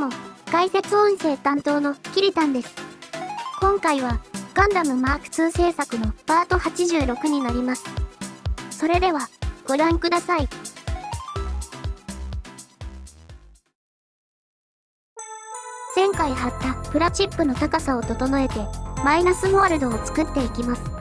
も、解説音声担当のキリタンです。今回は、ガンダムマーク2制作のパート86になります。それでは、ご覧ください。前回貼ったプラチップの高さを整えて、マイナスモールドを作っていきます。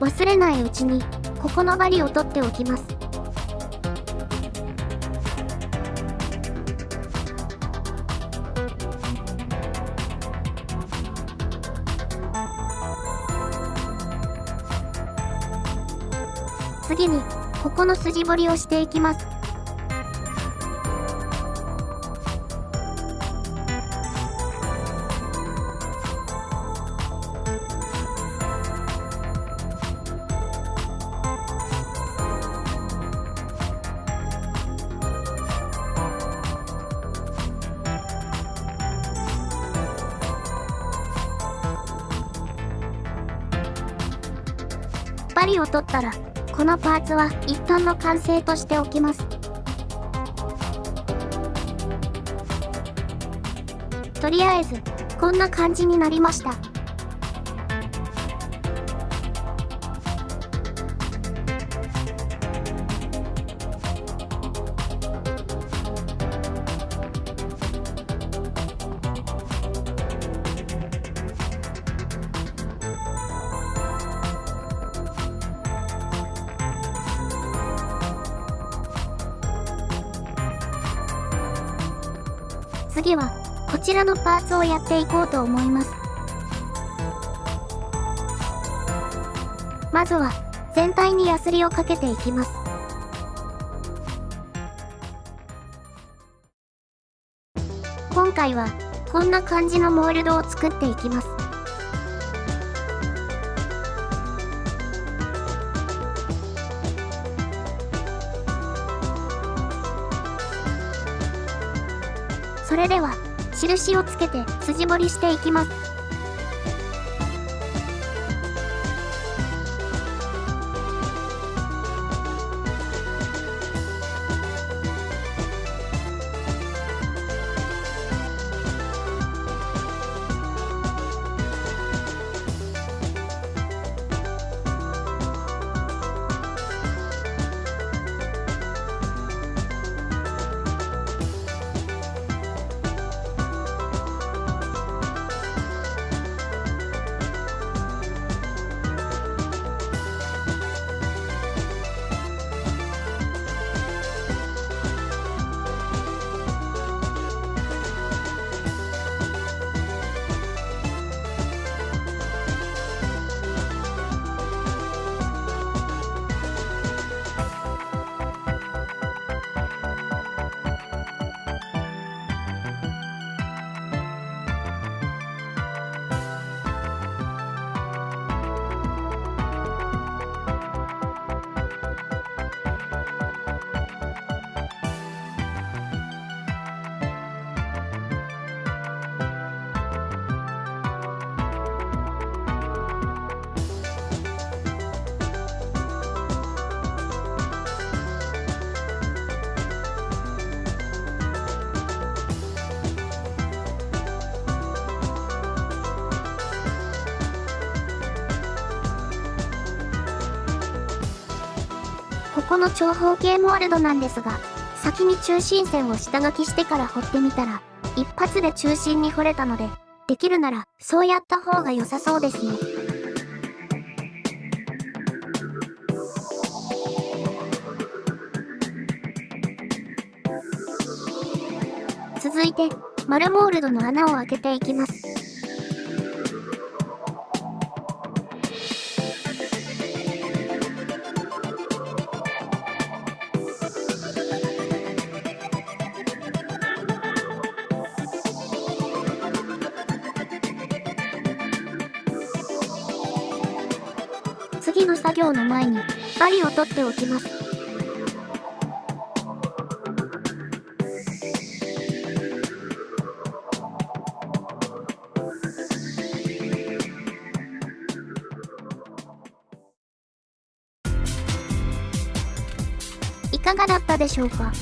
忘れないうちに、ここの針を取っておきます。次に、ここの筋彫りをしていきます。針を取ったら、このパーツは一旦の完成としておきます。とりあえず、こんな感じになりました。次は、こちらのパーツをやっていこうと思います。まずは、全体にヤスリをかけていきます。今回は、こんな感じのモールドを作っていきます。それでは、印をつけて筋彫りしていきます。この長方形モールドなんですが、先に中心線を下書きしてから彫ってみたら、一発で中心に彫れたので、できるなら、そうやった方が良さそうですね。続いて、丸モールドの穴を開けていきます。次の作業の前に、バリを取っておきます。いかがだったでしょうか？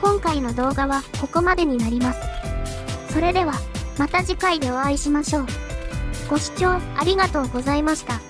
今回の動画はここまでになります。それでは、また次回でお会いしましょう。ご視聴ありがとうございました。